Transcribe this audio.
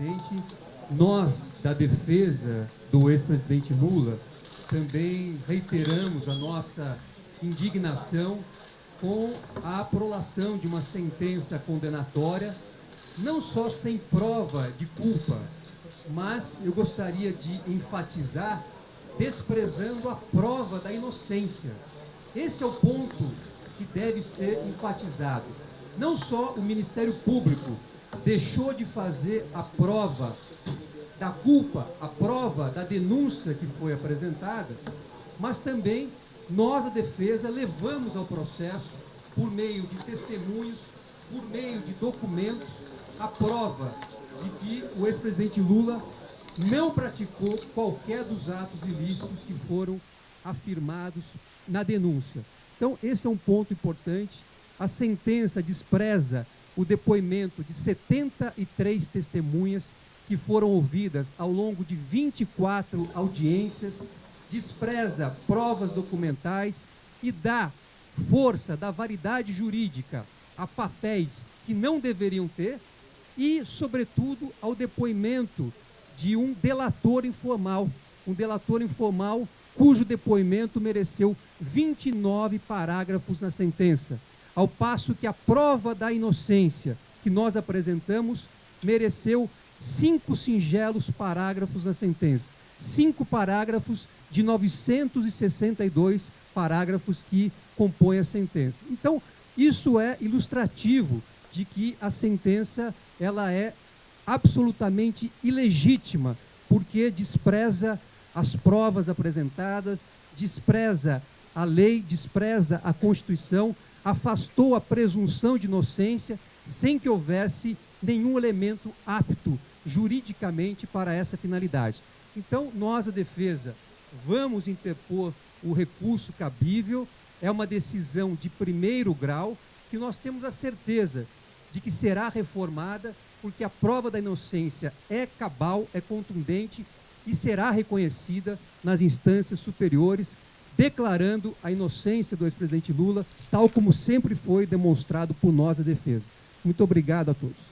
presidente. Nós, da defesa do ex-presidente Lula, também reiteramos a nossa indignação com a aprolação de uma sentença condenatória, não só sem prova de culpa, mas eu gostaria de enfatizar desprezando a prova da inocência. Esse é o ponto que deve ser enfatizado. Não só o Ministério Público deixou de fazer a prova da culpa, a prova da denúncia que foi apresentada, mas também nós, a defesa, levamos ao processo, por meio de testemunhos, por meio de documentos, a prova de que o ex-presidente Lula não praticou qualquer dos atos ilícitos que foram afirmados na denúncia. Então, esse é um ponto importante. A sentença despreza o depoimento de 73 testemunhas que foram ouvidas ao longo de 24 audiências, despreza provas documentais e dá força, dá validade jurídica a papéis que não deveriam ter e, sobretudo, ao depoimento de um delator informal, um delator informal cujo depoimento mereceu 29 parágrafos na sentença, ao passo que a prova da inocência que nós apresentamos mereceu cinco singelos parágrafos na sentença, cinco parágrafos de 962 parágrafos que compõem a sentença. Então, isso é ilustrativo de que a sentença ela é absolutamente ilegítima, porque despreza as provas apresentadas, despreza a lei, despreza a Constituição, afastou a presunção de inocência sem que houvesse nenhum elemento apto juridicamente para essa finalidade. Então, nós, a defesa, vamos interpor o recurso cabível, é uma decisão de primeiro grau, que nós temos a certeza de que será reformada, porque a prova da inocência é cabal, é contundente e será reconhecida nas instâncias superiores, declarando a inocência do ex-presidente Lula, tal como sempre foi demonstrado por nós a defesa. Muito obrigado a todos.